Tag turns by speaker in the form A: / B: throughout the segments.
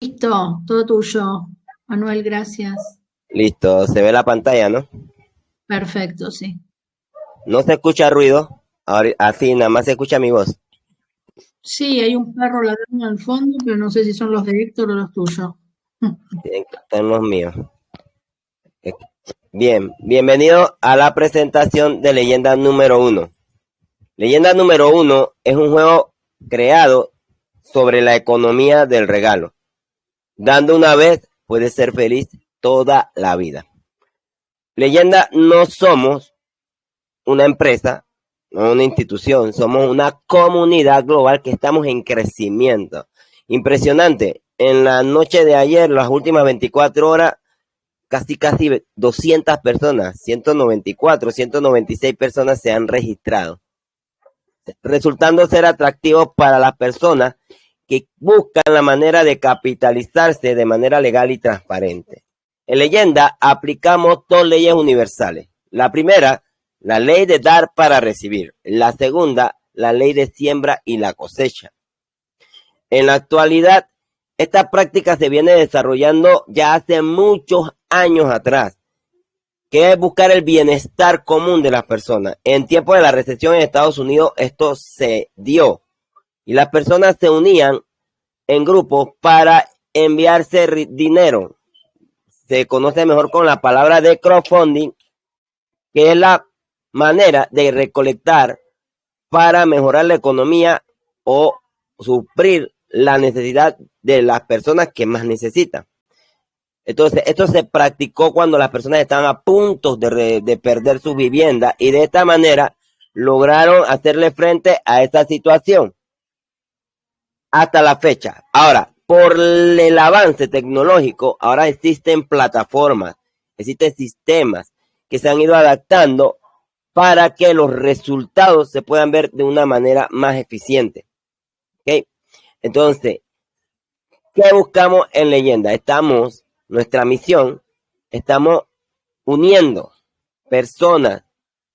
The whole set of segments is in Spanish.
A: Listo, todo tuyo. Manuel, gracias.
B: Listo, se ve la pantalla, ¿no?
A: Perfecto, sí.
B: No se escucha ruido, ahora, así nada más se escucha mi voz.
A: Sí, hay un perro ladrando al fondo, pero no sé si son los de Héctor o los tuyos.
B: Estar los míos. Eh, Bien, bienvenido a la presentación de Leyenda número uno. Leyenda número uno es un juego creado sobre la economía del regalo. Dando una vez puedes ser feliz toda la vida. Leyenda no somos una empresa, no una institución, somos una comunidad global que estamos en crecimiento. Impresionante. En la noche de ayer, las últimas 24 horas, casi casi 200 personas, 194, 196 personas se han registrado, resultando ser atractivos para las personas que buscan la manera de capitalizarse de manera legal y transparente. En leyenda aplicamos dos leyes universales. La primera, la ley de dar para recibir. La segunda, la ley de siembra y la cosecha. En la actualidad, esta práctica se viene desarrollando ya hace muchos años atrás, que es buscar el bienestar común de las personas. En tiempo de la recesión en Estados Unidos, esto se dio y las personas se unían en grupos para enviarse dinero. Se conoce mejor con la palabra de crowdfunding, que es la manera de recolectar para mejorar la economía o suplir la necesidad de las personas que más necesitan. Entonces, esto se practicó cuando las personas estaban a punto de, de perder su vivienda y de esta manera lograron hacerle frente a esta situación hasta la fecha. Ahora, por el avance tecnológico, ahora existen plataformas, existen sistemas que se han ido adaptando para que los resultados se puedan ver de una manera más eficiente. Entonces, ¿qué buscamos en leyenda? Estamos, nuestra misión, estamos uniendo personas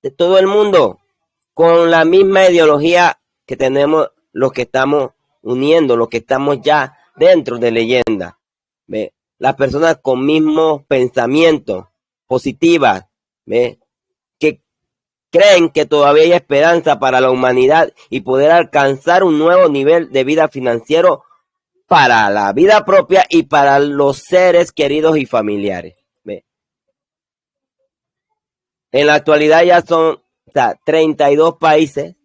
B: de todo el mundo con la misma ideología que tenemos los que estamos uniendo, los que estamos ya dentro de leyenda. Las personas con mismos pensamientos positivas, ¿ve? que creen que todavía hay esperanza para la humanidad y poder alcanzar un nuevo nivel de vida financiero para la vida propia y para los seres queridos y familiares. En la actualidad ya son o sea, 32 países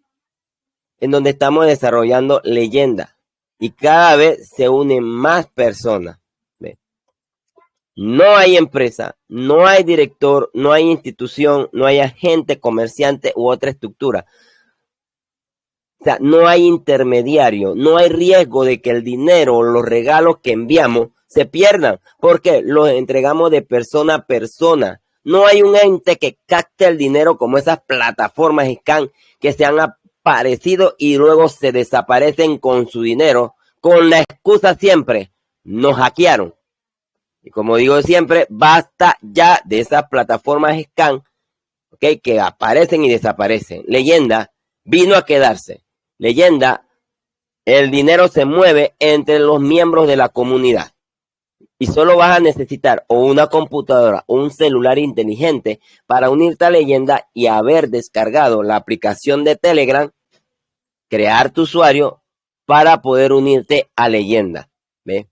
B: en donde estamos desarrollando leyenda y cada vez se unen más personas. No hay empresa, no hay director, no hay institución, no hay agente comerciante u otra estructura. O sea, no hay intermediario, no hay riesgo de que el dinero o los regalos que enviamos se pierdan, porque los entregamos de persona a persona. No hay un ente que capte el dinero como esas plataformas scan que se han aparecido y luego se desaparecen con su dinero, con la excusa siempre, nos hackearon. Y como digo siempre, basta ya de esas plataformas scan, okay, que aparecen y desaparecen. Leyenda vino a quedarse. Leyenda, el dinero se mueve entre los miembros de la comunidad. Y solo vas a necesitar o una computadora o un celular inteligente para unirte a leyenda y haber descargado la aplicación de Telegram, crear tu usuario para poder unirte a leyenda. ¿Ve?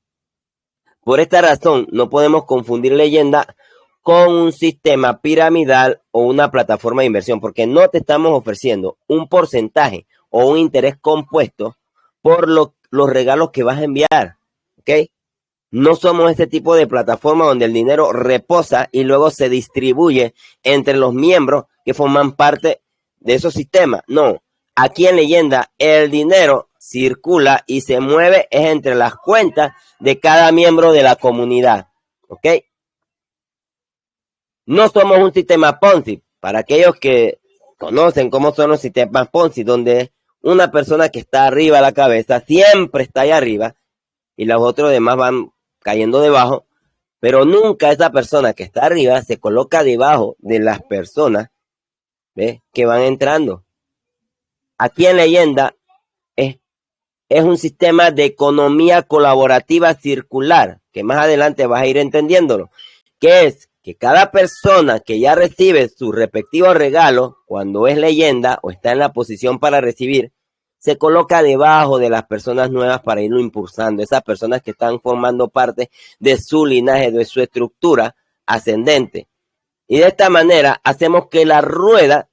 B: Por esta razón, no podemos confundir leyenda con un sistema piramidal o una plataforma de inversión, porque no te estamos ofreciendo un porcentaje o un interés compuesto por lo, los regalos que vas a enviar. ¿Ok? No somos ese tipo de plataforma donde el dinero reposa y luego se distribuye entre los miembros que forman parte de esos sistemas. No, aquí en leyenda el dinero circula y se mueve es entre las cuentas de cada miembro de la comunidad. ¿Ok? No somos un sistema Ponzi. Para aquellos que conocen cómo son los sistemas Ponzi, donde una persona que está arriba de la cabeza siempre está ahí arriba y los otros demás van cayendo debajo, pero nunca esa persona que está arriba se coloca debajo de las personas que van entrando. Aquí en leyenda es es un sistema de economía colaborativa circular, que más adelante vas a ir entendiéndolo, que es que cada persona que ya recibe su respectivo regalo, cuando es leyenda o está en la posición para recibir, se coloca debajo de las personas nuevas para irlo impulsando, esas personas que están formando parte de su linaje, de su estructura ascendente. Y de esta manera hacemos que la rueda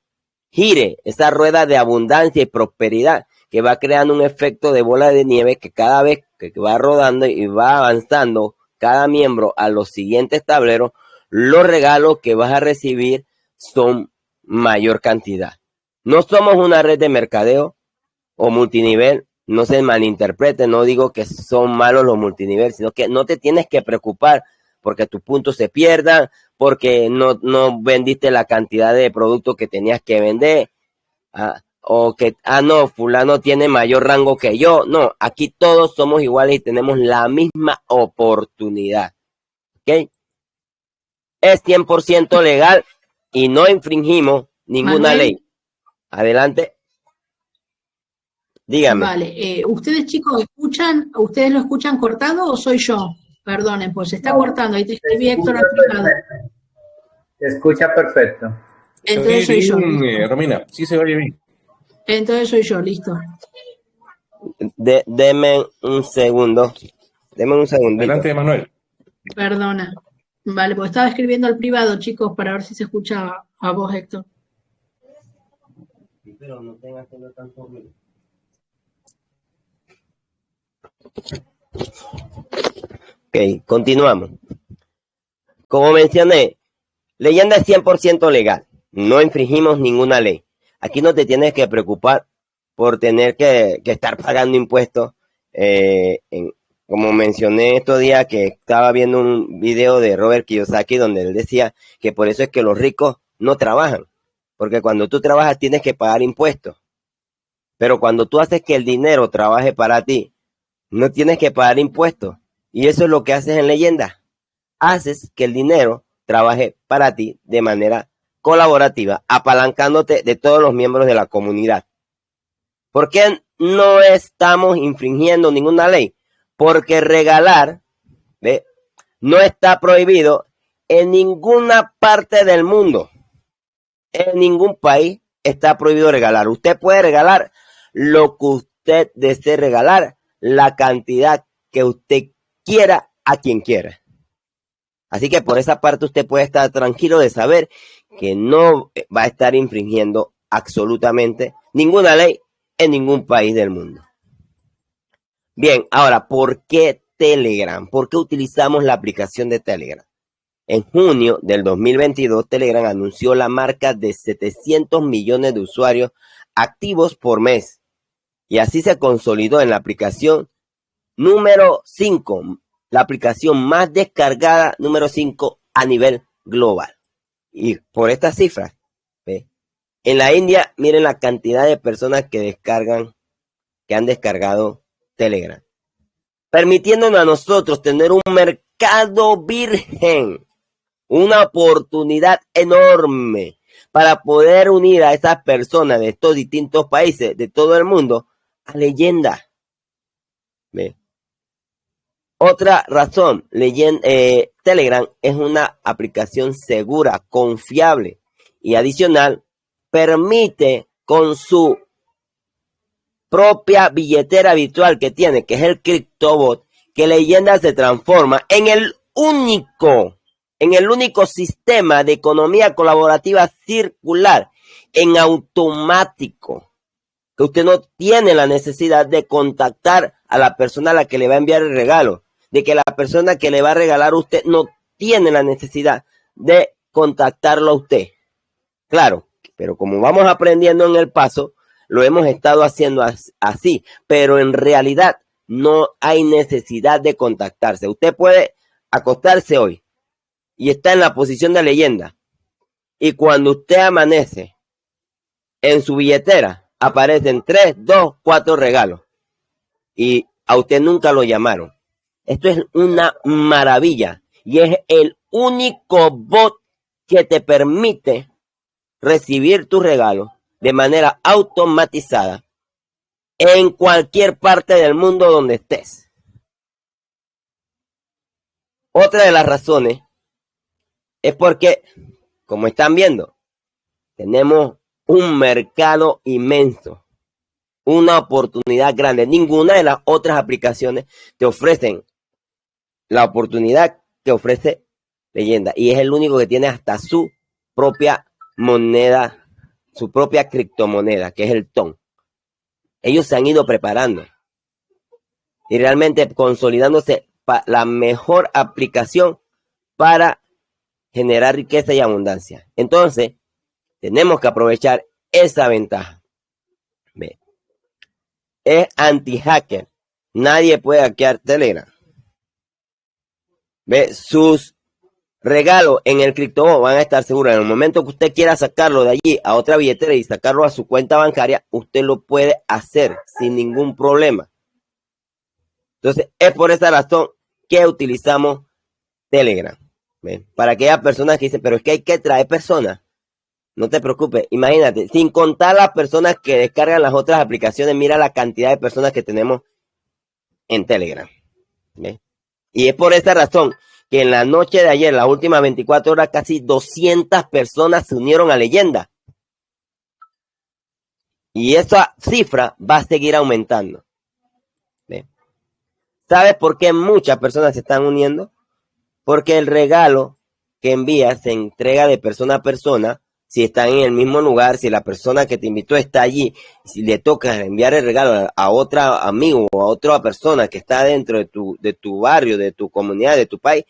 B: gire, esa rueda de abundancia y prosperidad, que va creando un efecto de bola de nieve que cada vez que va rodando y va avanzando cada miembro a los siguientes tableros, los regalos que vas a recibir son mayor cantidad. No somos una red de mercadeo, o multinivel, no se malinterprete, no digo que son malos los multinivel, sino que no te tienes que preocupar porque tus puntos se pierdan, porque no, no vendiste la cantidad de productos que tenías que vender, ah, o que, ah, no, fulano tiene mayor rango que yo. No, aquí todos somos iguales y tenemos la misma oportunidad. ¿Ok? Es 100% legal y no infringimos ninguna ley. Adelante. Dígame.
A: Vale, eh, ¿ustedes chicos escuchan, ustedes lo escuchan cortado o soy yo? Perdonen, pues se está cortando, ahí te escribí Héctor
C: Se escucha perfecto.
A: Entonces soy yo.
D: Eh, Romina, sí se oye bien.
A: Entonces soy yo, listo.
B: De, deme un segundo. Deme un segundo.
D: Adelante, Manuel.
A: Perdona. Vale, pues estaba escribiendo al privado, chicos, para ver si se escuchaba a vos, Héctor. Pero no tengas que tanto.
B: Ok, continuamos. Como mencioné, leyenda es 100% legal. No infringimos ninguna ley. Aquí no te tienes que preocupar por tener que, estar pagando impuestos. Eh, como mencioné estos días que estaba viendo un video de Robert Kiyosaki donde él decía que por eso es que los ricos no trabajan. Porque cuando tú trabajas tienes que pagar impuestos. Pero cuando tú haces que el dinero trabaje para ti, no tienes que pagar impuestos. Y eso es lo que haces en leyenda. Haces que el dinero trabaje para ti de manera colaborativa, apalancándote de todos los miembros de la comunidad. ¿Por qué no estamos infringiendo ninguna ley? Porque regalar no está prohibido en ninguna parte del mundo. En ningún país está prohibido regalar. Usted puede regalar lo que usted desee regalar la cantidad que usted quiera a quien quiera. Así que por esa parte usted puede estar tranquilo de saber que no va a estar infringiendo absolutamente ninguna ley en ningún país del mundo. Bien, ahora, ¿por qué Telegram? ¿Por qué utilizamos la aplicación de Telegram? En junio del 2022, Telegram anunció la marca de 700 millones de usuarios activos por mes y así se consolidó en la aplicación número 5, la aplicación más descargada número 5 a nivel global. Y por estas cifras, en la India, miren la cantidad de personas que descargan, que han descargado Telegram, permitiéndonos a nosotros tener un mercado virgen, una oportunidad enorme para poder unir a esas personas de estos distintos países, de todo el mundo, leyenda. Otra razón, eh, Telegram es una aplicación segura, confiable y adicional, permite con su propia billetera virtual que tiene, que es el CryptoBot, que Leyenda se transforma en el único, en el único sistema de economía colaborativa circular en automático que usted no tiene la necesidad de contactar a la persona a la que le va a enviar el regalo, de que la persona que le va a regalar a usted no tiene la necesidad de contactarlo a usted. Claro, pero como vamos aprendiendo en el paso, lo hemos estado haciendo así, pero en realidad no hay necesidad de contactarse. Usted puede acostarse hoy y está en la posición de leyenda. Y cuando usted amanece en su billetera, aparecen tres, dos, cuatro regalos. Y a usted nunca lo llamaron. Esto es una maravilla. Y es el único bot que te permite recibir tu regalo de manera automatizada en cualquier parte del mundo donde estés. Otra de las razones es porque, como están viendo, tenemos un mercado inmenso, una oportunidad grande. Ninguna de las otras aplicaciones te ofrecen la oportunidad que ofrece Leyenda y es el único que tiene hasta su propia moneda, su propia criptomoneda, que es el TON. Ellos se han ido preparando y realmente consolidándose la mejor aplicación para generar riqueza y abundancia. Entonces, tenemos que aprovechar esa ventaja. ¿Ve? Es anti-hacker. Nadie puede hackear Telegram. ¿Ve? Sus regalos en el cripto van a estar seguros. En el momento que usted quiera sacarlo de allí a otra billetera y sacarlo a su cuenta bancaria, usted lo puede hacer sin ningún problema. Entonces, es por esa razón que utilizamos Telegram. Para aquellas personas que dicen, pero es que hay que traer personas. No te preocupes, imagínate, sin contar las personas que descargan las otras aplicaciones, mira la cantidad de personas que tenemos en Telegram. Y es por esa razón que en la noche de ayer, las últimas 24 horas, casi 200 personas se unieron a leyenda. Y esa cifra va a seguir aumentando. ¿Sabes por qué muchas personas se están uniendo? Porque el regalo que envías se entrega de persona a persona. Si están en el mismo lugar, si la persona que te invitó está allí, si le toca enviar el regalo a otro amigo o a otra persona que está dentro de tu, de tu barrio, de tu comunidad, de tu país,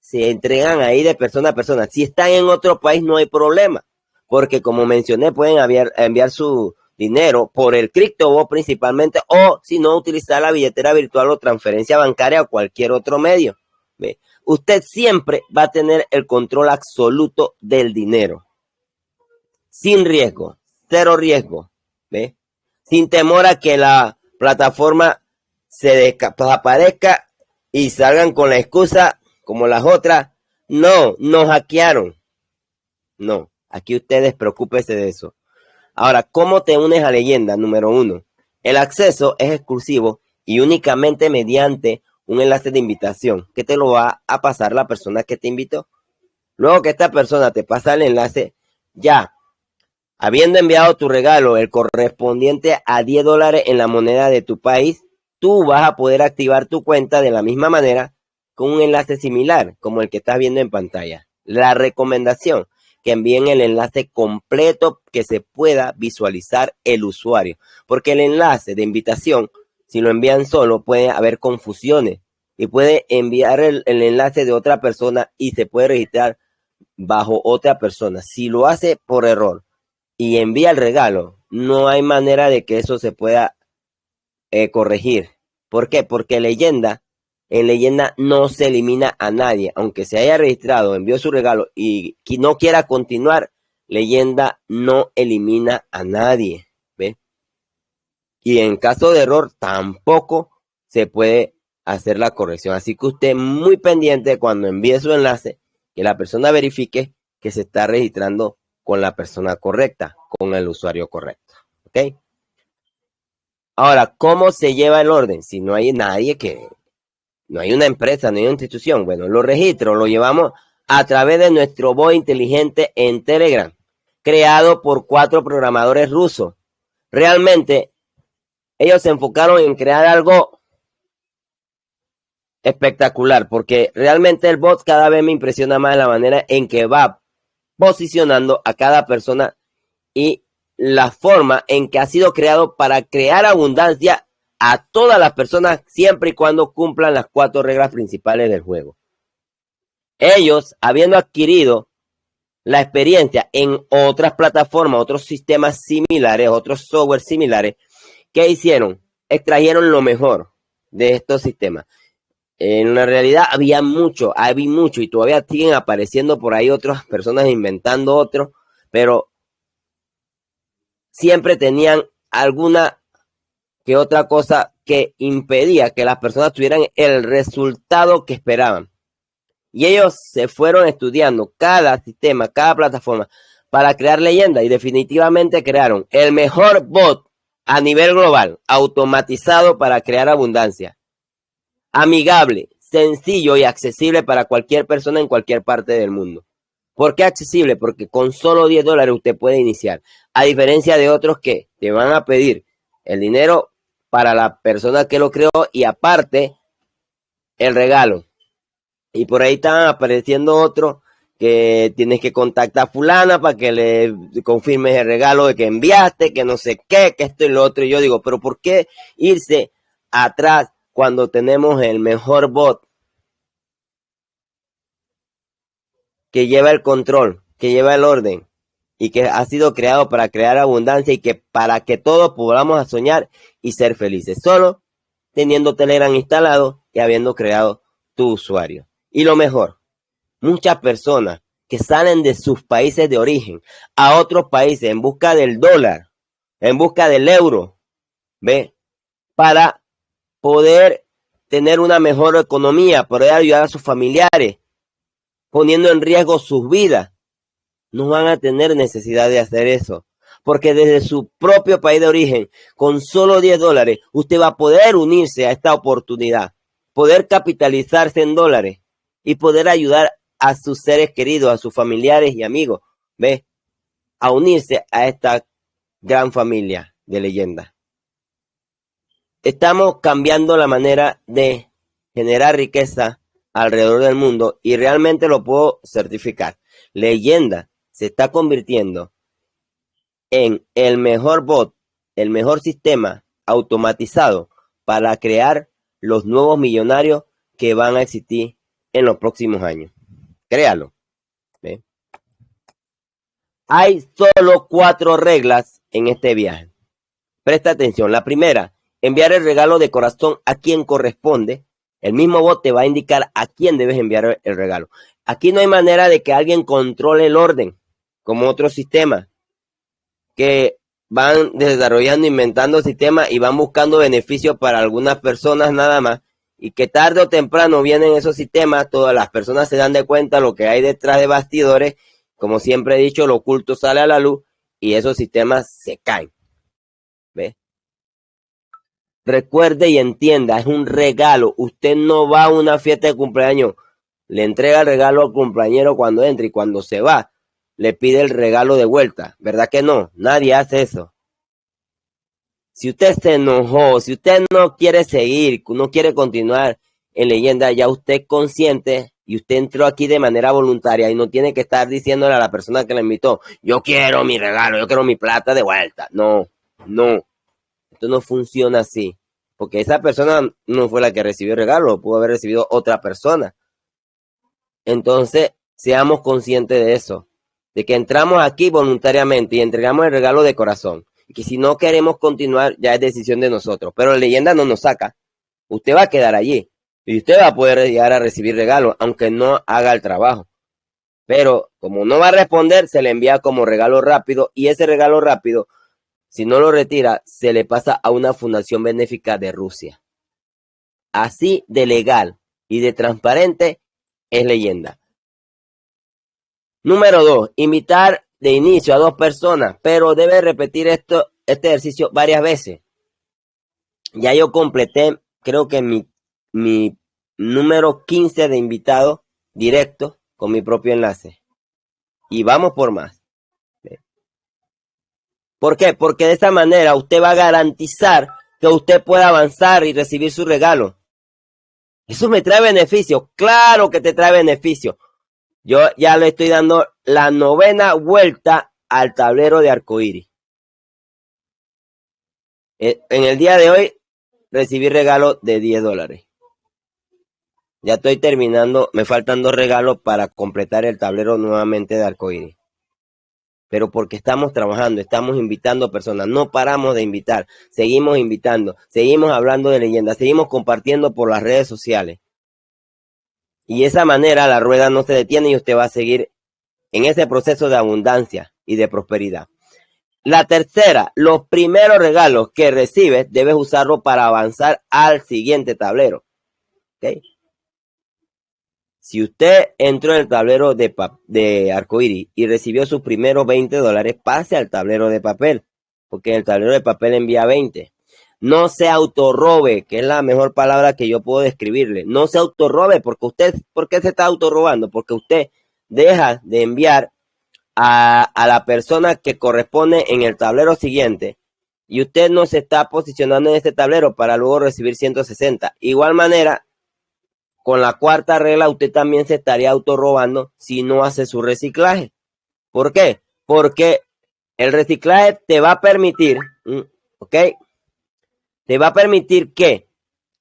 B: se entregan ahí de persona a persona. Si están en otro país no hay problema, porque como mencioné, pueden enviar, enviar su, dinero por el CryptoBot principalmente o si no utilizar la billetera virtual o transferencia bancaria o cualquier otro medio. ¿ve? Usted siempre va a tener el control absoluto del dinero. Sin riesgo, cero riesgo. ¿ve? Sin temor a que la plataforma se desaparezca y salgan con la excusa como las otras. No, nos hackearon. No, aquí ustedes preocúpense de eso. Ahora, ¿cómo te unes a leyenda? Número uno, el acceso es exclusivo y únicamente mediante un enlace de invitación que te lo va a pasar la persona que te invitó. Luego que esta persona te pasa el enlace, ya, habiendo enviado tu regalo, el correspondiente a 10 dólares en la moneda de tu país, tú vas a poder activar tu cuenta de la misma manera con un enlace similar como el que estás viendo en pantalla. La recomendación, que envíen el enlace completo que se pueda visualizar el usuario. Porque el enlace de invitación, si lo envían solo, puede haber confusiones y puede enviar el, enlace de otra persona y se puede registrar bajo otra persona. Si lo hace por error y envía el regalo, no hay manera de que eso se pueda eh, corregir. ¿Por qué? Porque leyenda en leyenda no se elimina a nadie, aunque se haya registrado, envió su regalo y no quiera continuar, leyenda no elimina a nadie, ¿ve? Y en caso de error tampoco se puede hacer la corrección. Así que usted muy pendiente cuando envíe su enlace, que la persona verifique que se está registrando con la persona correcta, con el usuario correcto, ¿ok? Ahora, ¿cómo se lleva el orden? Si no hay nadie que no hay una empresa, no hay una institución. Bueno, los registros los llevamos a través de nuestro bot inteligente en Telegram, creado por cuatro programadores rusos. Realmente, ellos se enfocaron en crear algo espectacular, porque realmente el bot cada vez me impresiona más la manera en que va posicionando a cada persona y la forma en que ha sido creado para crear abundancia a todas las personas siempre y cuando cumplan las cuatro reglas principales del juego. Ellos, habiendo adquirido la experiencia en otras plataformas, otros sistemas similares, otros software similares, ¿qué hicieron? Extrajeron lo mejor de estos sistemas. En la realidad había mucho, había mucho y todavía siguen apareciendo por ahí otras personas inventando otros, pero siempre tenían alguna que otra cosa que impedía que las personas tuvieran el resultado que esperaban. Y ellos se fueron estudiando cada sistema, cada plataforma para crear leyenda y definitivamente crearon el mejor bot a nivel global, automatizado para crear abundancia, amigable, sencillo y accesible para cualquier persona en cualquier parte del mundo. ¿Por qué accesible? Porque con solo 10 dólares usted puede iniciar. A diferencia de otros que te van a pedir el dinero para la persona que lo creó y aparte el regalo. Y por ahí están apareciendo otros que tienes que contactar a fulana para que le confirmes el regalo de que enviaste, que no sé qué, que esto y lo otro. Y yo digo, pero ¿por qué irse atrás cuando tenemos el mejor bot que lleva el control, que lleva el orden y que ha sido creado para crear abundancia y que para que todos podamos soñar y ser felices, solo teniendo Telegram instalado y habiendo creado tu usuario. Y lo mejor, muchas personas que salen de sus países de origen a otros países en busca del dólar, en busca del euro, ¿ve? Para poder tener una mejor economía, poder ayudar a sus familiares, poniendo en riesgo sus vidas, no van a tener necesidad de hacer eso. Porque desde su propio país de origen, con solo 10 dólares, usted va a poder unirse a esta oportunidad, poder capitalizarse en dólares y poder ayudar a sus seres queridos, a sus familiares y amigos, ¿ve? A unirse a esta gran familia de leyenda. Estamos cambiando la manera de generar riqueza alrededor del mundo y realmente lo puedo certificar. Leyenda se está convirtiendo en el mejor bot, el mejor sistema automatizado para crear los nuevos millonarios que van a existir en los próximos años. Créalo. Hay solo cuatro reglas en este viaje. Presta atención. La primera, enviar el regalo de corazón a quien corresponde. El mismo bot te va a indicar a quién debes enviar el regalo. Aquí no hay manera de que alguien controle el orden, como otros sistemas, que van desarrollando, inventando sistemas y van buscando beneficios para algunas personas nada más, y que tarde o temprano vienen esos sistemas, todas las personas se dan de cuenta lo que hay detrás de bastidores, como siempre he dicho, lo oculto sale a la luz y esos sistemas se caen. Recuerde y entienda, es un regalo. Usted no va a una fiesta de cumpleaños, le entrega el regalo al cumpleañero cuando entra y cuando se va, le pide el regalo de vuelta. ¿Verdad que no? Nadie hace eso. Si usted se enojó, si usted no quiere seguir, no quiere continuar en leyenda, ya usted es consciente y usted entró aquí de manera voluntaria y no tiene que estar diciéndole a la persona que le invitó, yo quiero mi regalo, yo quiero mi plata de vuelta. No, no. Esto no funciona así. Porque esa persona no fue la que recibió el regalo, pudo haber recibido otra persona. Entonces, seamos conscientes de eso, de que entramos aquí voluntariamente y entregamos el regalo de corazón que si no queremos continuar ya es decisión de nosotros. Pero la leyenda no nos saca. Usted va a quedar allí y usted va a poder llegar a recibir regalos, aunque no haga el trabajo. Pero como no va a responder, se le envía como regalo rápido y ese regalo rápido, si no lo retira, se le pasa a una fundación benéfica de Rusia. Así de legal y de transparente es leyenda. Número dos, invitar de inicio a dos personas, pero debe repetir esto, este ejercicio varias veces. Ya yo completé, creo que mi, mi número 15 de invitados directos con mi propio enlace. Y vamos por más. ¿Por qué? Porque de esta manera usted va a garantizar que usted pueda avanzar y recibir su regalo. Eso me trae beneficio. Claro que te trae beneficio. Yo ya le estoy dando la novena vuelta al tablero de arcoíris. Eh, en el día de hoy recibí regalo de 10 dólares. Ya estoy terminando, me faltan dos regalos para completar el tablero nuevamente de arcoíris. Pero porque estamos trabajando, estamos invitando personas, no paramos de invitar, seguimos invitando, seguimos hablando de leyendas, seguimos compartiendo por las redes sociales. Y de esa manera la rueda no se detiene y usted va a seguir en ese proceso de abundancia y de prosperidad. La tercera, los primeros regalos que recibes debes usarlo para avanzar al siguiente tablero. Si usted entró en el tablero de, de arcoíris y recibió sus primeros 20 dólares, pase al tablero de papel. porque el tablero de papel envía 20. No se autorrobe, que es la mejor palabra que yo puedo describirle. No se autorrobe, porque usted, ¿por qué se está autorrobando? Porque usted deja de enviar a, a la persona que corresponde en el tablero siguiente y usted no se está posicionando en este tablero para luego recibir 160. Igual manera, con la cuarta regla, usted también se estaría autorrobando si no hace su reciclaje. ¿Por qué? Porque el reciclaje te va a permitir, ¿ok? Te va a permitir que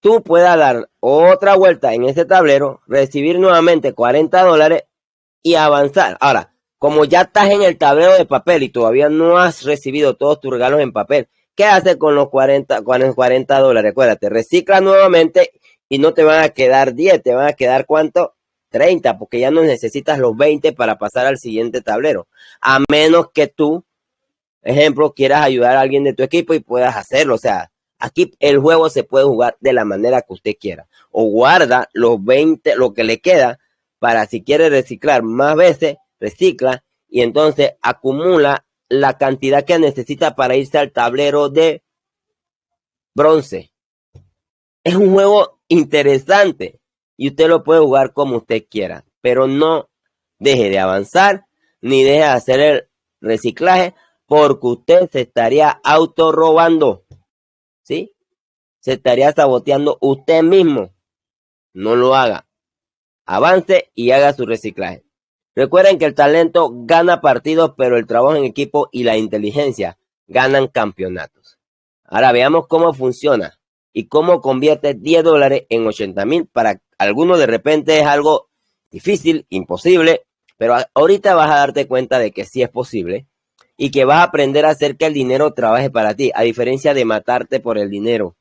B: tú puedas dar otra vuelta en ese tablero, recibir nuevamente 40 dólares y avanzar. Ahora, como ya estás en el tablero de papel y todavía no has recibido todos tus regalos en papel, ¿qué haces con los 40, con los 40 dólares? Acuérdate, recicla nuevamente y no te van a quedar 10, te van a quedar cuánto? 30, porque ya no necesitas los 20 para pasar al siguiente tablero. A menos que tú, ejemplo, quieras ayudar a alguien de tu equipo y puedas hacerlo. O sea, aquí el juego se puede jugar de la manera que usted quiera. O guarda los 20, lo que le queda, para si quiere reciclar más veces, recicla y entonces acumula la cantidad que necesita para irse al tablero de bronce. Es un juego interesante y usted lo puede jugar como usted quiera, pero no deje de avanzar ni deje de hacer el reciclaje porque usted se estaría autorrobando, ¿sí? Se estaría saboteando usted mismo. No lo haga. Avance y haga su reciclaje. Recuerden que el talento gana partidos, pero el trabajo en equipo y la inteligencia ganan campeonatos. Ahora veamos cómo funciona y cómo convierte 10 dólares en 80 mil. Para algunos de repente es algo difícil, imposible, pero ahorita vas a darte cuenta de que sí es posible y que vas a aprender a hacer que el dinero trabaje para ti, a diferencia de matarte por el dinero.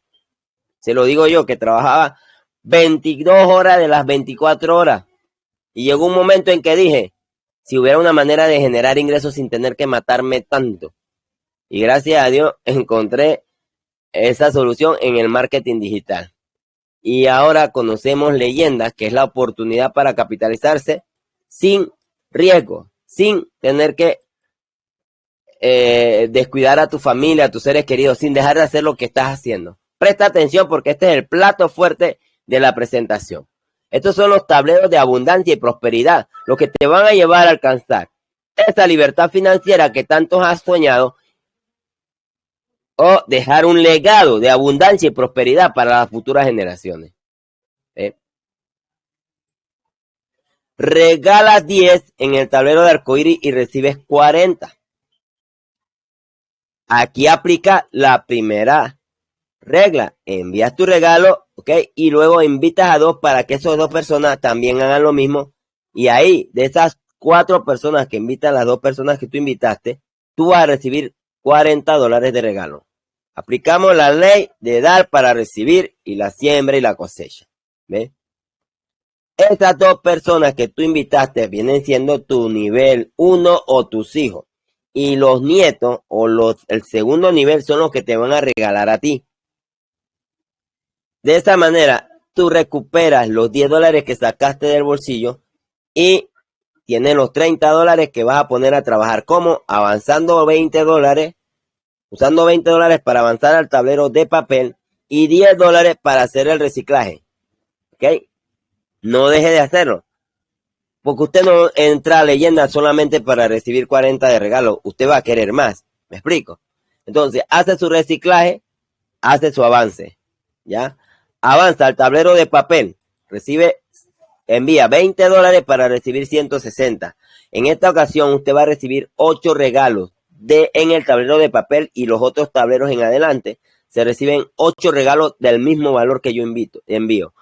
B: Se lo digo yo, que trabajaba 22 horas de las 24 horas. Y llegó un momento en que dije, si hubiera una manera de generar ingresos sin tener que matarme tanto. Y gracias a Dios encontré esa solución en el marketing digital. Y ahora conocemos leyendas, que es la oportunidad para capitalizarse sin riesgo, sin tener que eh, descuidar a tu familia, a tus seres queridos, sin dejar de hacer lo que estás haciendo. Presta atención porque este es el plato fuerte de la presentación. Estos son los tableros de abundancia y prosperidad, lo que te van a llevar a alcanzar esa libertad financiera que tantos has soñado o dejar un legado de abundancia y prosperidad para las futuras generaciones. ¿Eh? Regalas 10 en el tablero de arcoíris y recibes 40. Aquí aplica la primera regla. Envías tu regalo, ¿ok? Y luego invitas a dos para que esas dos personas también hagan lo mismo. Y ahí, de esas cuatro personas que invitan, las dos personas que tú invitaste, tú vas a recibir 40 dólares de regalo. Aplicamos la ley de dar para recibir y la siembra y la cosecha. ¿Ves? Estas dos personas que tú invitaste vienen siendo tu nivel uno o tus hijos. Y los nietos o los, el segundo nivel son los que te van a regalar a ti. De esta manera, tú recuperas los 10 dólares que sacaste del bolsillo y tienes los 30 dólares que vas a poner a trabajar. como Avanzando 20 dólares, usando 20 dólares para avanzar al tablero de papel y 10 dólares para hacer el reciclaje. ¿Ok? No deje de hacerlo. Porque usted no entra a leyenda solamente para recibir 40 de regalo. Usted va a querer más. ¿Me explico? Entonces, hace su reciclaje, hace su avance. ¿Ya? avanza al tablero de papel, recibe, envía 20 dólares para recibir 160. En esta ocasión usted va a recibir 8 regalos de, en el tablero de papel y los otros tableros en adelante se reciben 8 regalos del mismo valor que yo invito, envío.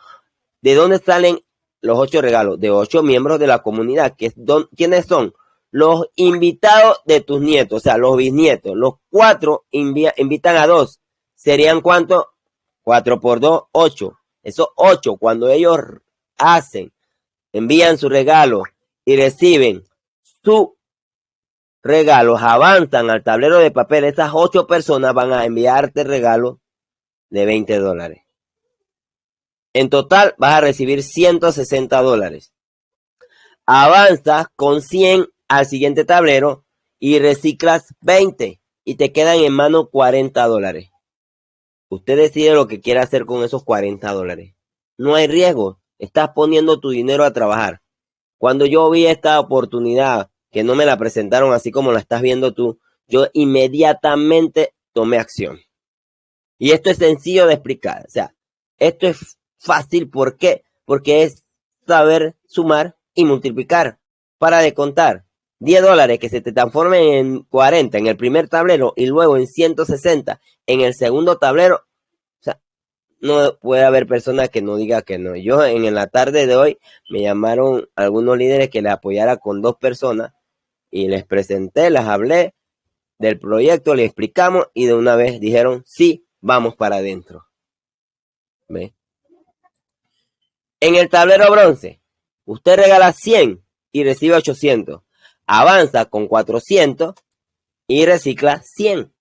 B: ¿De dónde salen los 8 regalos? De 8 miembros de la comunidad. Que ¿Quiénes son? Los invitados de tus nietos, o sea, los bisnietos. Los 4 invitan a 2. ¿Serían cuántos? 4 por 2, 8. Esos 8, cuando ellos hacen, envían su regalo y reciben su regalo, avanzan al tablero de papel, esas 8 personas van a enviarte regalo de 20 dólares. En total vas a recibir 160 dólares. Avanzas con 100 al siguiente tablero y reciclas 20. y te quedan en mano 40 dólares. Usted decide lo que quiere hacer con esos 40 dólares. No hay riesgo, estás poniendo tu dinero a trabajar. Cuando yo vi esta oportunidad, que no me la presentaron así como la estás viendo tú, yo inmediatamente tomé acción. Y esto es sencillo de explicar. O sea, esto es fácil. ¿Por qué? Porque es saber sumar y multiplicar para de contar. 10 dólares que se te transformen en 40 en el primer tablero y luego en 160 en el segundo tablero. No puede haber persona que no diga que no. Yo en la tarde de hoy me llamaron algunos líderes que le apoyara con dos personas y les presenté, les hablé del proyecto, les explicamos y de una vez dijeron, sí, vamos para adentro. ¿Ve? En el tablero bronce, usted regala 100 y recibe 800. Avanza con 400 y recicla 100.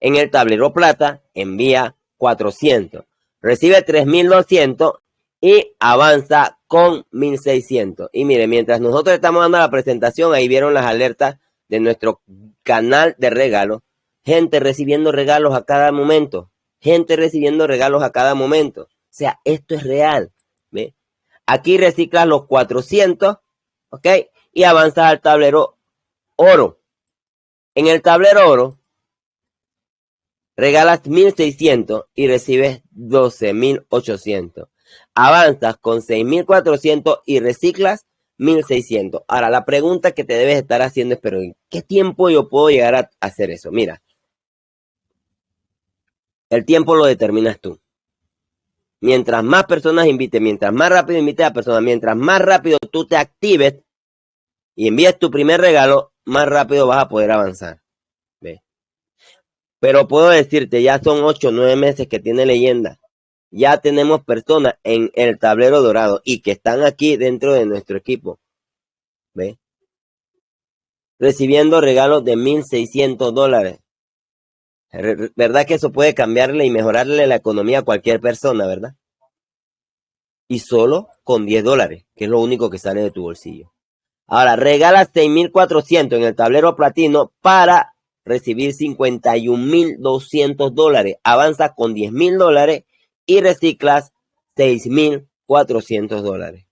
B: En el tablero plata, envía 400. Recibe 3200 y avanza con 1600. Y mire, mientras nosotros estamos dando la presentación, ahí vieron las alertas de nuestro canal de regalos. Gente recibiendo regalos a cada momento. Gente recibiendo regalos a cada momento. O sea, esto es real. ¿ve? Aquí reciclas los 400, ¿ok? Y avanzas al tablero oro. En el tablero oro, regalas 1600 y recibes 12800. Avanzas con 6400 y reciclas 1600. Ahora, la pregunta que te debes estar haciendo es, pero ¿en qué tiempo yo puedo llegar a hacer eso? Mira, el tiempo lo determinas tú. Mientras más personas invites, mientras más rápido invites a personas, mientras más rápido tú te actives y envíes tu primer regalo, más rápido vas a poder avanzar. Pero puedo decirte, ya son 8 o 9 meses que tiene leyenda. Ya tenemos personas en el tablero dorado y que están aquí dentro de nuestro equipo. ¿Ve? Recibiendo regalos de 1.600 dólares. ¿Verdad que eso puede cambiarle y mejorarle la economía a cualquier persona, verdad? Y solo con 10 dólares, que es lo único que sale de tu bolsillo. Ahora, regala 6.400 en el tablero platino para recibir 51.200 dólares. Avanza con 10.000 dólares y reciclas 6.400 dólares.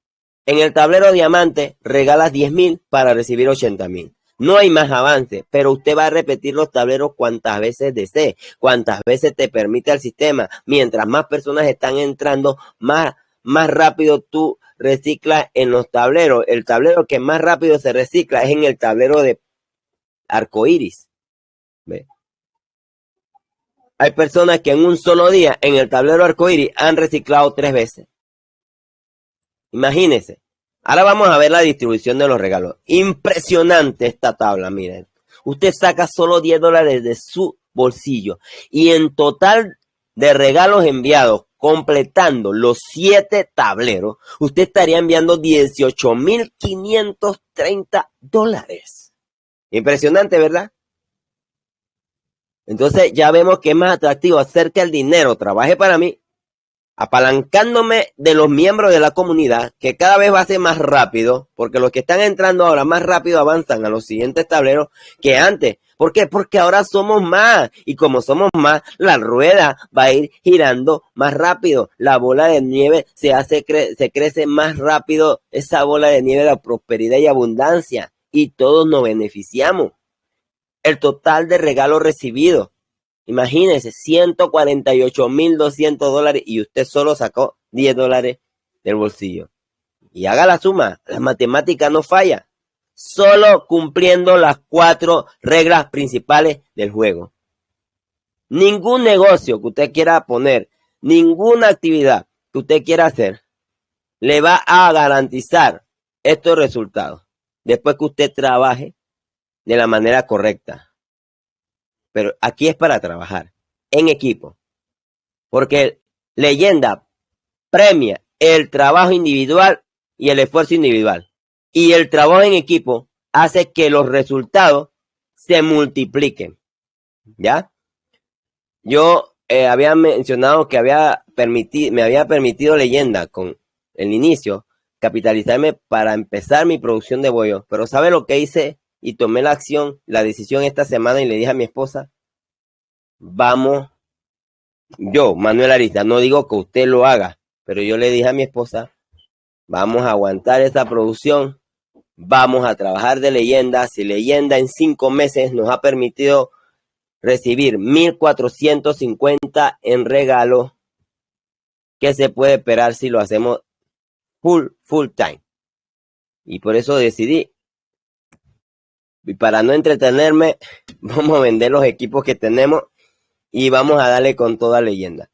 B: En el tablero diamante, regalas 10.000 para recibir 80.000. No hay más avance, pero usted va a repetir los tableros cuantas veces desee, cuantas veces te permite el sistema. Mientras más personas están entrando, más, más rápido tú reciclas en los tableros. El tablero que más rápido se recicla es en el tablero de arcoíris. Hay personas que en un solo día en el tablero arcoíris han reciclado tres veces. Imagínense. Ahora vamos a ver la distribución de los regalos. Impresionante esta tabla, miren. Usted saca solo 10 dólares de su bolsillo y en total de regalos enviados, completando los 7 tableros, usted estaría enviando 18.530 dólares. Impresionante, ¿verdad? Entonces ya vemos que es más atractivo hacer que el dinero trabaje para mí apalancándome de los miembros de la comunidad, que cada vez va a ser más rápido, porque los que están entrando ahora más rápido avanzan a los siguientes tableros que antes. ¿Por qué? Porque ahora somos más. Y como somos más, la rueda va a ir girando más rápido. La bola de nieve se hace, se crece más rápido. Esa bola de nieve de prosperidad y abundancia. Y todos nos beneficiamos. El total de regalos recibidos Imagínense, 148.200 dólares y usted solo sacó 10 dólares del bolsillo. Y haga la suma, la matemática no falla. Solo cumpliendo las cuatro reglas principales del juego. Ningún negocio que usted quiera poner, ninguna actividad que usted quiera hacer, le va a garantizar estos resultados después que usted trabaje de la manera correcta. Pero aquí es para trabajar en equipo. Porque leyenda premia el trabajo individual y el esfuerzo individual. Y el trabajo en equipo hace que los resultados se multipliquen. ¿Ya? Yo eh, había mencionado que había permitido, me había permitido leyenda con el inicio capitalizarme para empezar mi producción de bollo. Pero ¿sabe lo que hice y tomé la acción, la decisión esta semana y le dije a mi esposa, vamos, yo, Manuel Arista, no digo que usted lo haga, pero yo le dije a mi esposa, vamos a aguantar esta producción, vamos a trabajar de leyenda. Si leyenda en cinco meses nos ha permitido recibir 1450 en regalo, ¿qué se puede esperar si lo hacemos full, full time? Y por eso decidí, y para no entretenerme, vamos a vender los equipos que tenemos y vamos a darle con toda leyenda.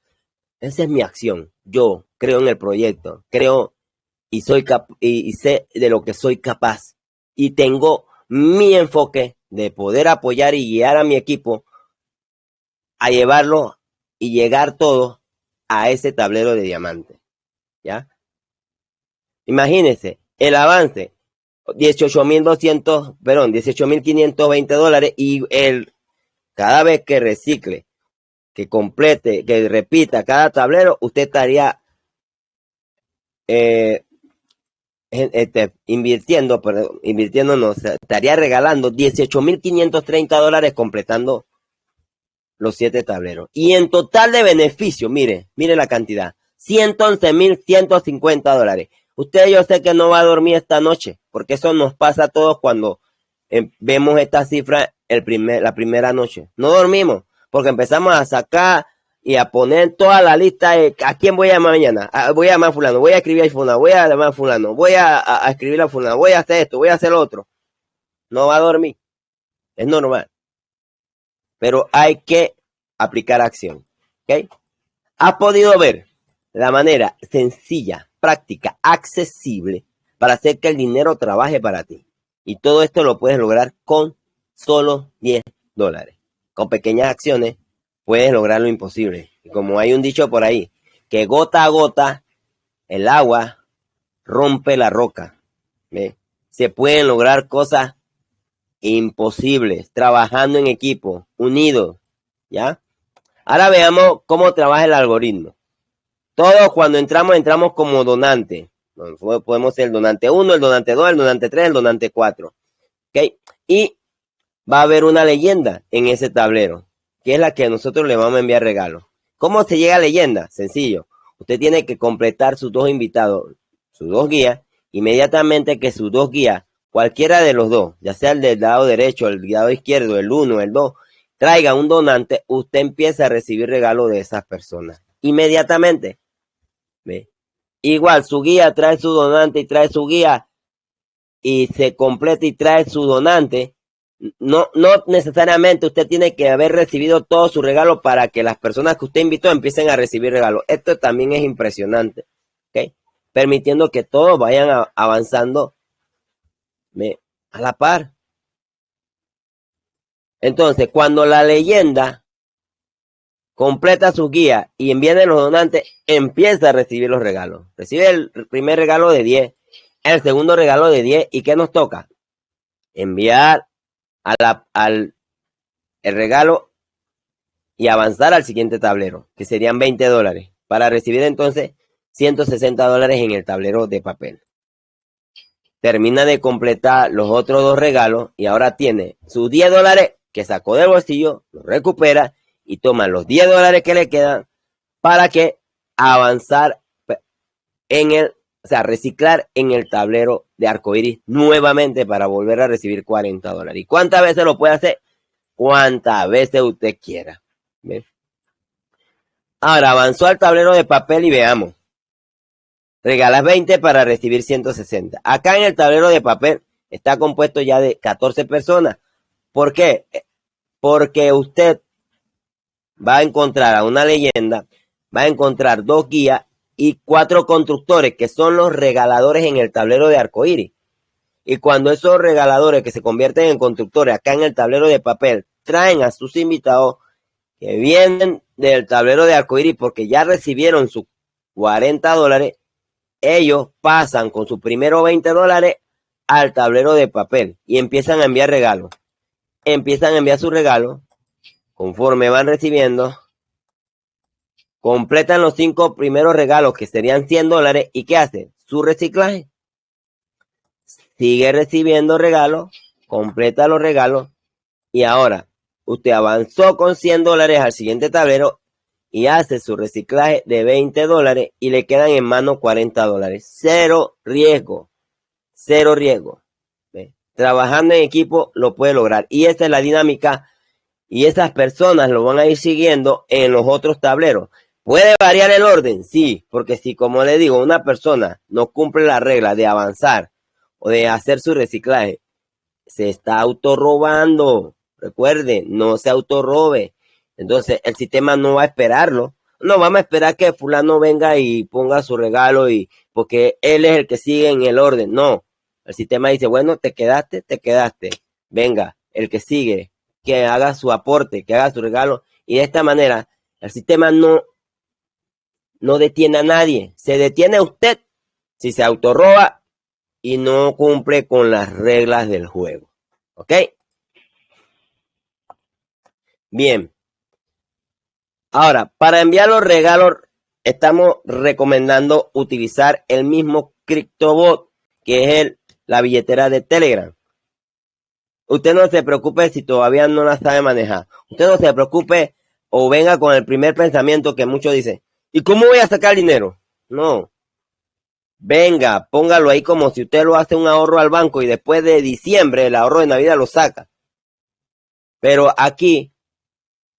B: Esa es mi acción. Yo creo en el proyecto, creo y soy y, sé de lo que soy capaz y tengo mi enfoque de poder apoyar y guiar a mi equipo a llevarlo y llegar todo a ese tablero de diamante. ¿Ya? Imagínense el avance 18.200, perdón, 18.520 dólares y el cada vez que recicle, que complete, que repita cada tablero, usted estaría eh, este, invirtiendo, perdón, invirtiendo no, estaría regalando 18.530 dólares completando los siete tableros. Y en total de beneficio, mire, mire la cantidad, 111.150 dólares. Usted yo sé que no va a dormir esta noche, porque eso nos pasa a todos cuando eh, vemos esta cifra el primer, la primera noche. No dormimos, porque empezamos a sacar y a poner toda la lista de a quién voy a llamar mañana. Ah, voy a llamar a fulano, voy a escribir a fulano, voy a llamar a fulano, voy a, escribir a fulano, voy a hacer esto, voy a hacer lo otro. No va a dormir. Es normal. Pero hay que aplicar acción. ¿Ok? Has podido ver la manera sencilla, práctica, accesible para hacer que el dinero trabaje para ti. Y todo esto lo puedes lograr con solo 10 dólares. Con pequeñas acciones puedes lograr lo imposible. Y como hay un dicho por ahí, que gota a gota el agua rompe la roca. Se pueden lograr cosas imposibles trabajando en equipo, unidos, ¿ya? Ahora veamos cómo trabaja el algoritmo. Todos cuando entramos, entramos como donante. Podemos ser el donante 1, el donante 2, el donante 3, el donante 4. ¿Ok? Y va a haber una leyenda en ese tablero que es la que nosotros le vamos a enviar regalo. ¿Cómo se llega a leyenda? Sencillo. Usted tiene que completar sus dos invitados, sus dos guías, inmediatamente que sus dos guías, cualquiera de los dos, ya sea el del lado derecho, el lado izquierdo, el uno, el dos, traiga un donante, usted empieza a recibir regalo de esas personas. Inmediatamente. ¿Ve? Igual, su guía trae su donante y trae su guía y se completa y trae su donante no, no necesariamente usted tiene que haber recibido todo su regalo para que las personas que usted invitó empiecen a recibir regalos. Esto también es impresionante. Permitiendo que todos vayan avanzando a la par. Entonces, cuando la leyenda completa su guía y envía los donantes, empieza a recibir los regalos. Recibe el primer regalo de 10, el segundo regalo de 10, ¿y qué nos toca? Enviar al el regalo y avanzar al siguiente tablero, que serían 20 dólares, para recibir entonces 160 dólares en el tablero de papel. Termina de completar los otros dos regalos y ahora tiene sus 10 dólares que sacó del bolsillo, los recupera y toma los 10 dólares que le quedan para que avanzar en el o sea, reciclar en el tablero de arcoiris nuevamente para volver a recibir 40 dólares. ¿Y cuántas veces lo puede hacer? Cuántas veces usted quiera. Ahora avanzó al tablero de papel y veamos. Regalas 20 para recibir 160. Acá en el tablero de papel está compuesto ya de 14 personas. ¿Por qué? Porque usted va a encontrar a una leyenda, va a encontrar dos guías y cuatro constructores que son los regaladores en el tablero de arcoíris. Y cuando esos regaladores que se convierten en constructores acá en el tablero de papel traen a sus invitados que vienen del tablero de arcoíris porque ya recibieron sus 40 dólares, ellos pasan con sus primeros 20 dólares al tablero de papel y empiezan a enviar regalos. Empiezan a enviar sus regalos conforme van recibiendo completan los cinco primeros regalos que serían 100 dólares y ¿qué hace? Su reciclaje. Sigue recibiendo regalos, completa los regalos y ahora usted avanzó con 100 dólares al siguiente tablero y hace su reciclaje de 20 dólares y le quedan en mano 40 dólares. Cero riesgo. Cero riesgo. Trabajando en equipo lo puede lograr. Y esta es la dinámica y esas personas lo van a ir siguiendo en los otros tableros. ¿Puede variar el orden? Sí, porque si como le digo, una persona no cumple la regla de avanzar o de hacer su reciclaje, se está autorrobando. Recuerde, no se autorrobe. Entonces el sistema no va a esperarlo. No vamos a esperar que fulano venga y ponga su regalo y porque él es el que sigue en el orden. No. El sistema dice, bueno, te quedaste, te quedaste. Venga, el que sigue, que haga su aporte, que haga su regalo. Y de esta manera, el sistema no, no detiene a nadie. Se detiene a usted si se autorroba y no cumple con las reglas del juego. ¿Ok? Bien. Ahora, para enviar los regalos, estamos recomendando utilizar el mismo CryptoBot, que es el, la billetera de Telegram. Usted no se preocupe si todavía no la sabe manejar. Usted no se preocupe o venga con el primer pensamiento que muchos dicen, ¿y cómo voy a sacar dinero? No. Venga, póngalo ahí como si usted lo hace un ahorro al banco y después de diciembre el ahorro de Navidad lo saca. Pero aquí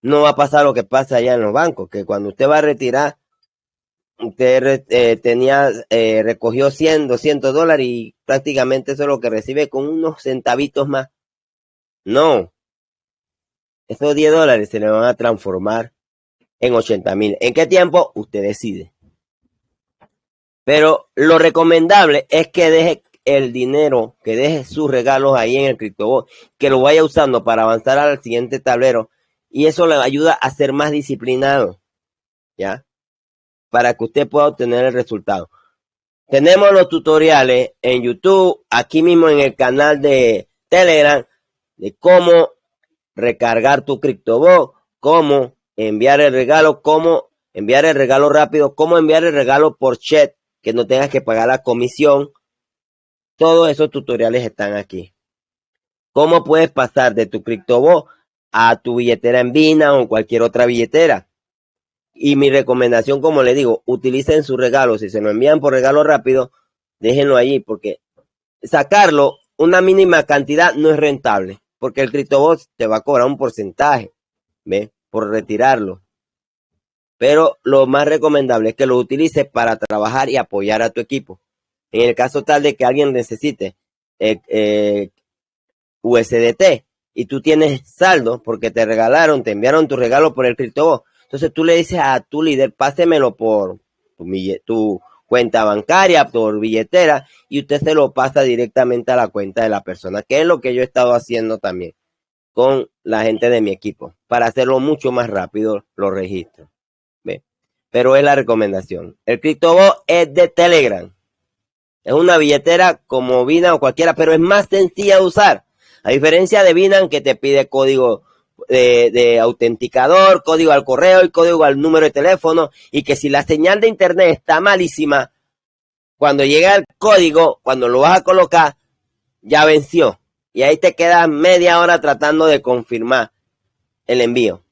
B: no va a pasar lo que pasa allá en los bancos, que cuando usted va a retirar, usted eh, tenía, eh, recogió 100, 200 dólares y prácticamente eso es lo que recibe con unos centavitos más. No. Esos 10 dólares se le van a transformar en 80 mil. ¿En qué tiempo? Usted decide. Pero lo recomendable es que deje el dinero, que deje sus regalos ahí en el CryptoBot, que lo vaya usando para avanzar al siguiente tablero y eso le ayuda a ser más disciplinado, ¿ya? Para que usted pueda obtener el resultado. Tenemos los tutoriales en YouTube, aquí mismo en el canal de Telegram, de cómo recargar tu CryptoBot, cómo enviar el regalo, cómo enviar el regalo rápido, cómo enviar el regalo por chat, que no tengas que pagar la comisión. Todos esos tutoriales están aquí. ¿Cómo puedes pasar de tu CryptoBot a tu billetera en Vina o cualquier otra billetera. Y mi recomendación, como le digo, utilicen su regalo. Si se lo envían por regalo rápido, déjenlo allí porque sacarlo una mínima cantidad no es rentable. Porque el CryptoBot te va a cobrar un porcentaje, ¿ve? Por retirarlo. Pero lo más recomendable es que lo utilices para trabajar y apoyar a tu equipo. En el caso tal de que alguien necesite eh, eh, USDT, y tú tienes saldo porque te regalaron, te enviaron tu regalo por el CryptoBot. Entonces tú le dices a tu líder, pásemelo por tu, cuenta bancaria, por billetera, y usted se lo pasa directamente a la cuenta de la persona, que es lo que yo he estado haciendo también con la gente de mi equipo, para hacerlo mucho más rápido los registros. Pero es la recomendación. El CryptoBot es de Telegram. Es una billetera como Vina o cualquiera, pero es más sencilla de usar. A diferencia de Binance que te pide código de, autenticador, código al correo y código al número de teléfono y que si la señal de internet está malísima, cuando llega el código, cuando lo vas a colocar, ya venció. Y ahí te quedas media hora tratando de confirmar el envío.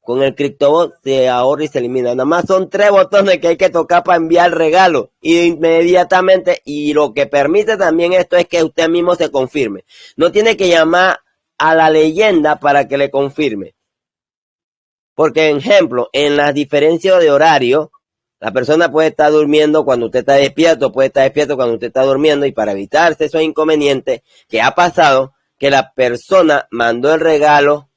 B: Con el CryptoBot se ahorra y se elimina. Nada más son tres botones que hay que tocar para enviar regalo. Y inmediatamente, y lo que permite también esto es que usted mismo se confirme. No tiene que llamar a la leyenda para que le confirme. Porque, ejemplo, en las diferencias de horario, la persona puede estar durmiendo cuando usted está despierto, puede estar despierto cuando usted está durmiendo, y para evitarse esos inconvenientes que ha pasado, que la persona mandó el regalo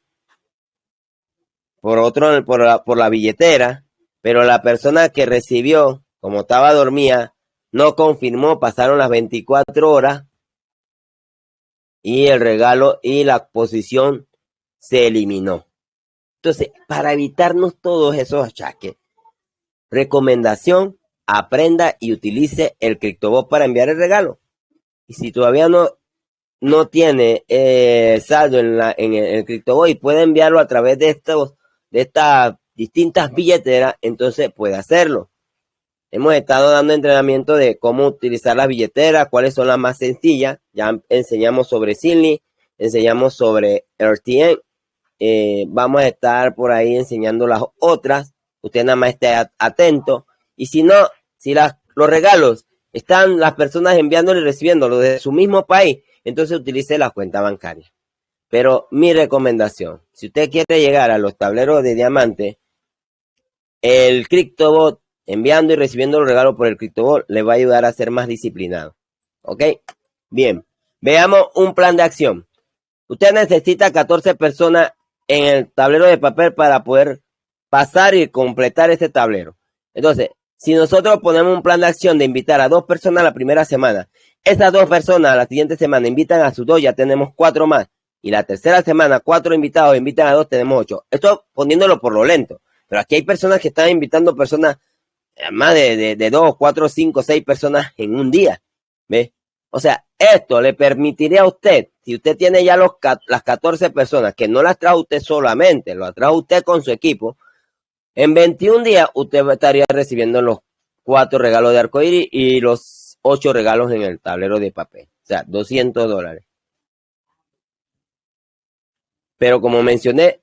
B: por otro, por la, por la billetera, pero la persona que recibió, como estaba dormida, no confirmó, pasaron las 24 horas y el regalo y la posición se eliminó. Entonces, para evitarnos todos esos achaques, recomendación, aprenda y utilice el CryptoBot para enviar el regalo. Y si todavía no, no tiene eh, saldo en, la, en el, el CryptoBot y puede enviarlo a través de estos de estas distintas billeteras, entonces puede hacerlo. Hemos estado dando entrenamiento de cómo utilizar las billeteras, cuáles son las más sencillas. Ya enseñamos sobre Silly, enseñamos sobre RTN. Eh, vamos a estar por ahí enseñando las otras. Usted nada más esté atento. Y si no, si las, los regalos están las personas enviándolo y recibiéndolo desde su mismo país, entonces utilice la cuenta bancaria. Pero mi recomendación, si usted quiere llegar a los tableros de diamante, el CryptoBot enviando y recibiendo los regalos por el CryptoBot le va a ayudar a ser más disciplinado. ¿Ok? Bien, veamos un plan de acción. Usted necesita 14 personas en el tablero de papel para poder pasar y completar este tablero. Entonces, si nosotros ponemos un plan de acción de invitar a dos personas la primera semana, esas dos personas la siguiente semana invitan a sus dos, ya tenemos cuatro más. Y la tercera semana, cuatro invitados invitan a dos, tenemos ocho. Esto poniéndolo por lo lento. Pero aquí hay personas que están invitando personas, más de, de, dos, cuatro, cinco, seis personas en un día. ¿Ve? O sea, esto le permitiría a usted, si usted tiene ya los, las 14 personas, que no las trae usted solamente, lo trae usted con su equipo, en 21 días usted estaría recibiendo los cuatro regalos de arcoíris y los ocho regalos en el tablero de papel. O sea, 200 dólares. Pero como mencioné,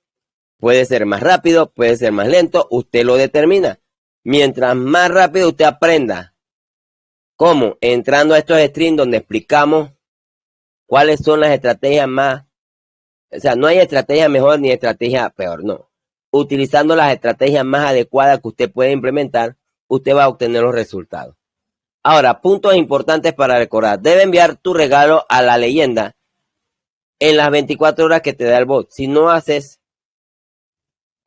B: puede ser más rápido, puede ser más lento, usted lo determina. Mientras más rápido usted aprenda cómo, entrando a estos streams donde explicamos cuáles son las estrategias más, o sea, no hay estrategia mejor ni estrategia peor, no utilizando las estrategias más adecuadas que usted puede implementar, usted va a obtener los resultados. Ahora, puntos importantes para recordar. Debe enviar tu regalo a la leyenda en las 24 horas que te da el bot. Si no haces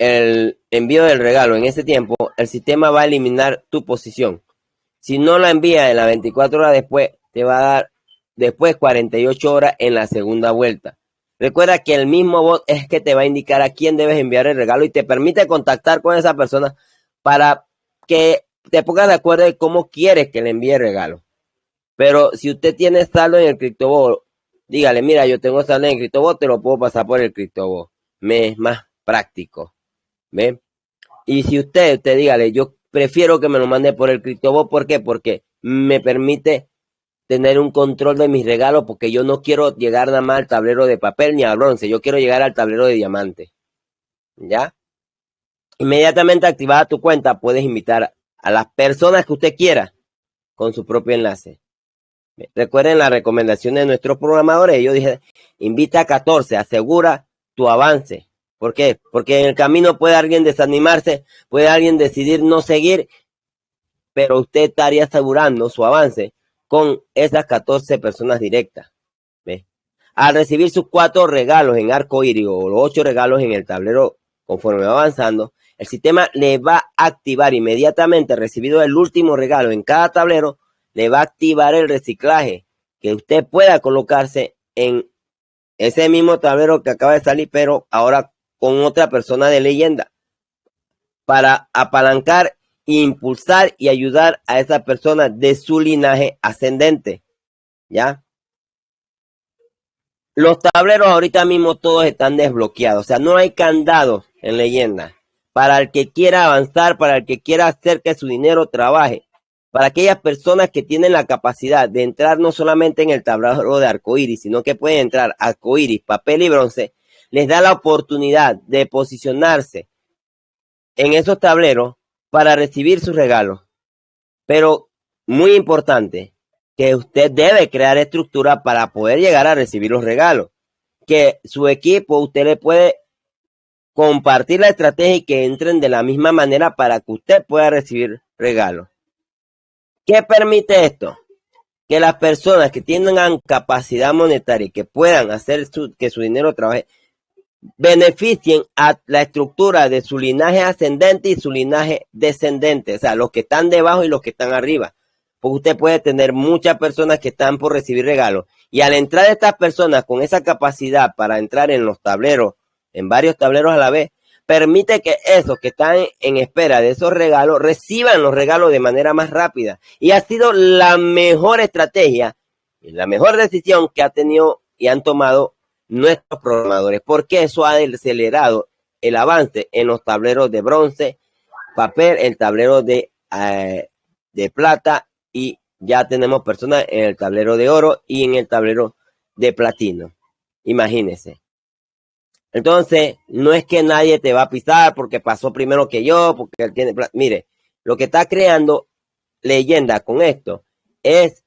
B: el envío del regalo en ese tiempo, el sistema va a eliminar tu posición. Si no la envía en las 24 horas después, te va a dar después 48 horas en la segunda vuelta. Recuerda que el mismo bot es que te va a indicar a quién debes enviar el regalo y te permite contactar con esa persona para que te pongas de acuerdo de cómo quieres que le envíe el regalo. Pero si usted tiene saldo en el CryptoBot, dígale, mira, yo tengo saldo en el CryptoBot, te lo puedo pasar por el CryptoBot. Me es más práctico. ¿Ve? Y si usted, usted dígale, yo prefiero que me lo mande por el CryptoBot, ¿por qué? Porque me permite tener un control de mis regalos porque yo no quiero llegar nada más al tablero de papel ni al bronce, yo quiero llegar al tablero de diamante. ¿Ya? Inmediatamente activada tu cuenta, puedes invitar a las personas que usted quiera con su propio enlace. Recuerden la recomendación de nuestros programadores. Yo dije, invita a 14, asegura tu avance. ¿Por qué? Porque en el camino puede alguien desanimarse, puede alguien decidir no seguir, pero usted estaría asegurando su avance con esas 14 personas directas. ¿ve? Al recibir sus cuatro regalos en arco iris o los ocho regalos en el tablero conforme va avanzando, el sistema le va a activar inmediatamente, recibido el último regalo en cada tablero, le va a activar el reciclaje que usted pueda colocarse en ese mismo tablero que acaba de salir, pero ahora con otra persona de leyenda, para apalancar impulsar y ayudar a esa persona de su linaje ascendente. ¿Ya? Los tableros ahorita mismo todos están desbloqueados, o sea, no hay candados en leyenda. Para el que quiera avanzar, para el que quiera hacer que su dinero trabaje, para aquellas personas que tienen la capacidad de entrar no solamente en el tablero de arcoíris, sino que pueden entrar arcoíris, papel y bronce, les da la oportunidad de posicionarse en esos tableros para recibir su regalo. Pero muy importante, que usted debe crear estructura para poder llegar a recibir los regalos. Que su equipo, usted le puede compartir la estrategia y que entren de la misma manera para que usted pueda recibir regalos. ¿Qué permite esto? Que las personas que tengan capacidad monetaria y que puedan hacer que su dinero trabaje, beneficien a la estructura de su linaje ascendente y su linaje descendente, o sea, los que están debajo y los que están arriba. Porque usted puede tener muchas personas que están por recibir regalos. Y al entrar estas personas con esa capacidad para entrar en los tableros, en varios tableros a la vez, permite que esos que están en espera de esos regalos reciban los regalos de manera más rápida. Y ha sido la mejor estrategia y la mejor decisión que ha tenido y han tomado nuestros programadores, porque eso ha acelerado el avance en los tableros de bronce, papel, el tablero de, eh, de plata y ya tenemos personas en el tablero de oro y en el tablero de platino. Imagínese. Entonces, no es que nadie te va a pisar porque pasó primero que yo, porque él tiene... Mire, lo que está creando leyenda con esto es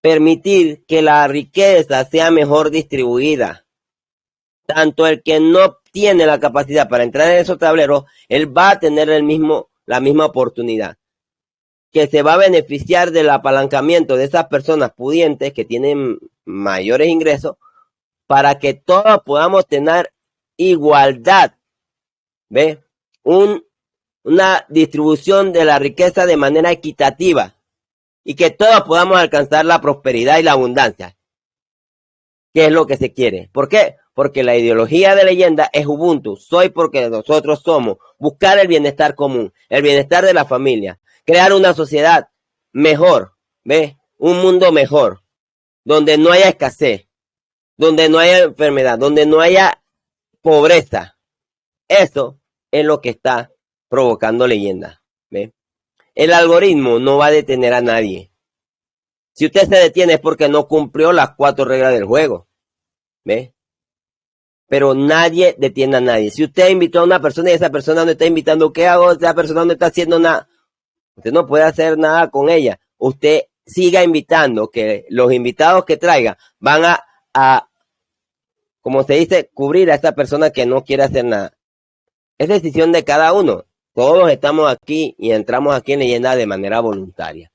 B: permitir que la riqueza sea mejor distribuida. Tanto el que no tiene la capacidad para entrar en esos tableros, él va a tener el mismo, la misma oportunidad. Que se va a beneficiar del apalancamiento de esas personas pudientes que tienen mayores ingresos para que todos podamos tener igualdad. ¿Ve? Un, una distribución de la riqueza de manera equitativa y que todos podamos alcanzar la prosperidad y la abundancia. ¿Qué es lo que se quiere? ¿Por qué? Porque la ideología de leyenda es Ubuntu. Soy porque nosotros somos. Buscar el bienestar común, el bienestar de la familia, crear una sociedad mejor, ¿ve? Un mundo mejor, donde no haya escasez, donde no haya enfermedad, donde no haya pobreza. Eso es lo que está provocando leyenda. ¿ve? El algoritmo no va a detener a nadie. Si usted se detiene es porque no cumplió las cuatro reglas del juego. ¿Ve? Pero nadie detiene a nadie. Si usted invitó a una persona y esa persona no está invitando, ¿qué hago? Esa persona no está haciendo nada. Usted no puede hacer nada con ella. Usted siga invitando, que los invitados que traiga van a, como se dice, cubrir a esta persona que no quiere hacer nada. Es decisión de cada uno. Todos estamos aquí y entramos aquí en leyenda de manera voluntaria.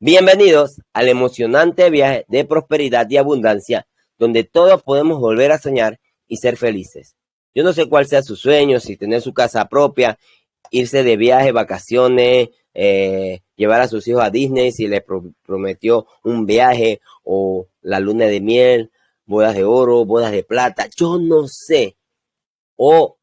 B: Bienvenidos al emocionante viaje de prosperidad y abundancia, donde todos podemos volver a soñar y ser felices. Yo no sé cuál sea su sueño, si tener su casa propia, irse de viaje, vacaciones, eh, llevar a sus hijos a Disney, si les prometió un viaje o la luna de miel, bodas de oro, bodas de plata, yo no sé. O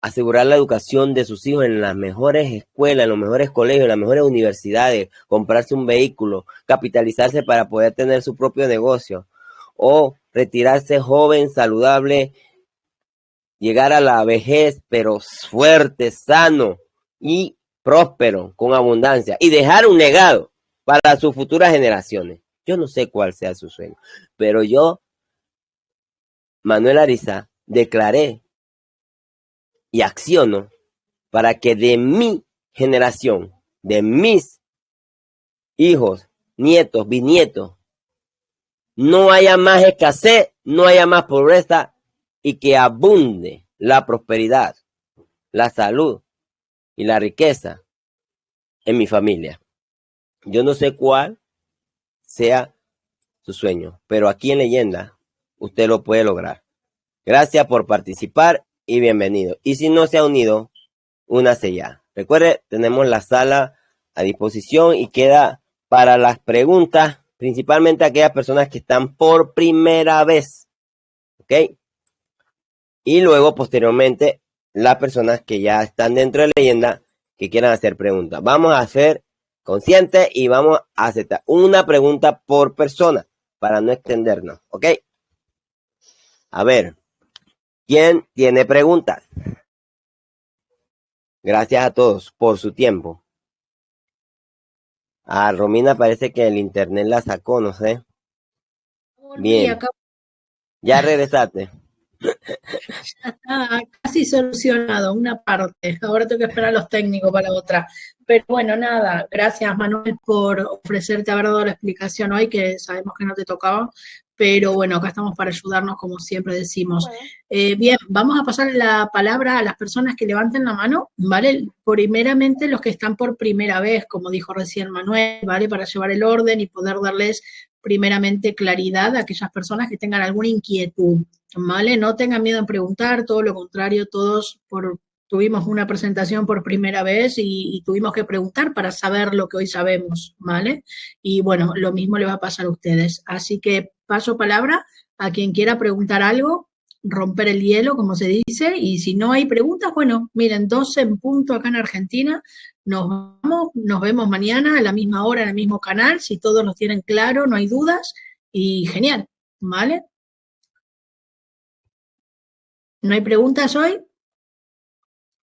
B: asegurar la educación de sus hijos en las mejores escuelas, en los mejores colegios, en las mejores universidades, comprarse un vehículo, capitalizarse para poder tener su propio negocio. O retirarse joven, saludable, llegar a la vejez, pero fuerte, sano y próspero, con abundancia, y dejar un legado para sus futuras generaciones. Yo no sé cuál sea su sueño, pero yo Manuel Ariza, declaré y acciono para que de mi generación, de mis hijos, nietos, bisnietos, no haya más escasez, no haya más pobreza y que abunde la prosperidad, la salud y la riqueza en mi familia. Yo no sé cuál sea su sueño, pero aquí en leyenda usted lo puede lograr. Gracias por participar y bienvenido. Y si no se ha unido, únase ya. Recuerde, tenemos la sala a disposición y queda para las preguntas, principalmente aquellas personas que están por primera vez. ¿Ok? Y luego, posteriormente, las personas que ya están dentro de leyenda que quieran hacer preguntas. Vamos a ser conscientes y vamos a aceptar una pregunta por persona para no extendernos. ¿Ok? A ver, ¿quién tiene preguntas? Gracias a todos por su tiempo. A Romina parece que el internet la sacó, no sé. Bien. Ya regresaste.
A: Ya está casi solucionado, una parte. Ahora tengo que esperar a los técnicos para otra. Pero bueno, nada, gracias Manuel por ofrecerte haber dado la explicación hoy, que sabemos que no te tocaba, pero bueno, acá estamos para ayudarnos, como siempre decimos. Eh, bien, vamos a pasar la palabra a las personas que levanten la mano, ¿vale? Primeramente los que están por primera vez, como dijo recién Manuel, ¿vale? Para llevar el orden y poder darles primeramente claridad a aquellas personas que tengan alguna inquietud, ¿vale? No tengan miedo en preguntar, todo lo contrario, todos por, tuvimos una presentación por primera vez y, tuvimos que preguntar para saber lo que hoy sabemos, ¿vale? Y bueno, lo mismo le va a pasar a ustedes. Así que paso palabra a quien quiera preguntar algo, romper el hielo, como se dice, y si no hay preguntas, bueno, miren, 12 en punto acá en Argentina, nos vamos, nos vemos mañana a la misma hora en el mismo canal, si todos los tienen claro, no hay dudas, y genial, ¿vale? ¿No hay preguntas hoy?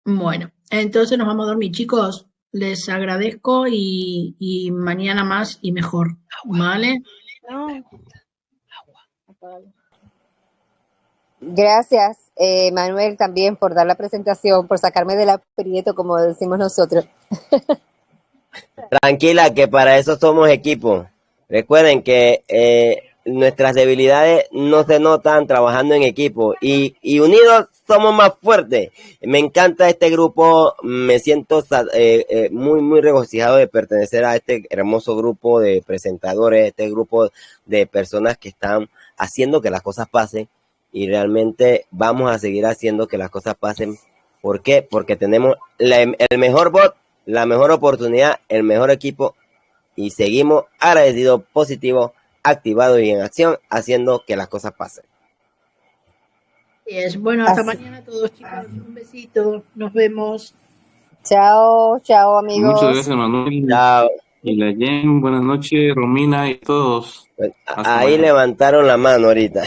A: Bueno, entonces nos vamos a dormir, chicos. Les agradezco y, mañana más y mejor, ¿vale?
E: Gracias, eh, Manuel, también por dar la presentación, por sacarme del aprieto, como decimos nosotros.
B: Tranquila, que para eso somos equipo. Recuerden que eh, nuestras debilidades no se notan trabajando en equipo y, unidos somos más fuertes. Me encanta este grupo, me siento eh, muy, muy regocijado de pertenecer a este hermoso grupo de presentadores, este grupo de personas que están haciendo que las cosas pasen y realmente vamos a seguir haciendo que las cosas pasen. ¿Por qué? Porque tenemos la- el mejor bot, la mejor oportunidad, el mejor equipo y seguimos agradecidos, positivos, activados y en acción, haciendo que las cosas pasen.
A: Y es bueno, hasta
E: Así.
A: mañana a todos chicos, un besito, nos vemos.
E: Chao, chao, amigos.
D: Muchas gracias, Manuel.
B: Chao.
D: Y la Jen, buenas noches, Romina y todos.
B: Ahí levantaron la mano ahorita.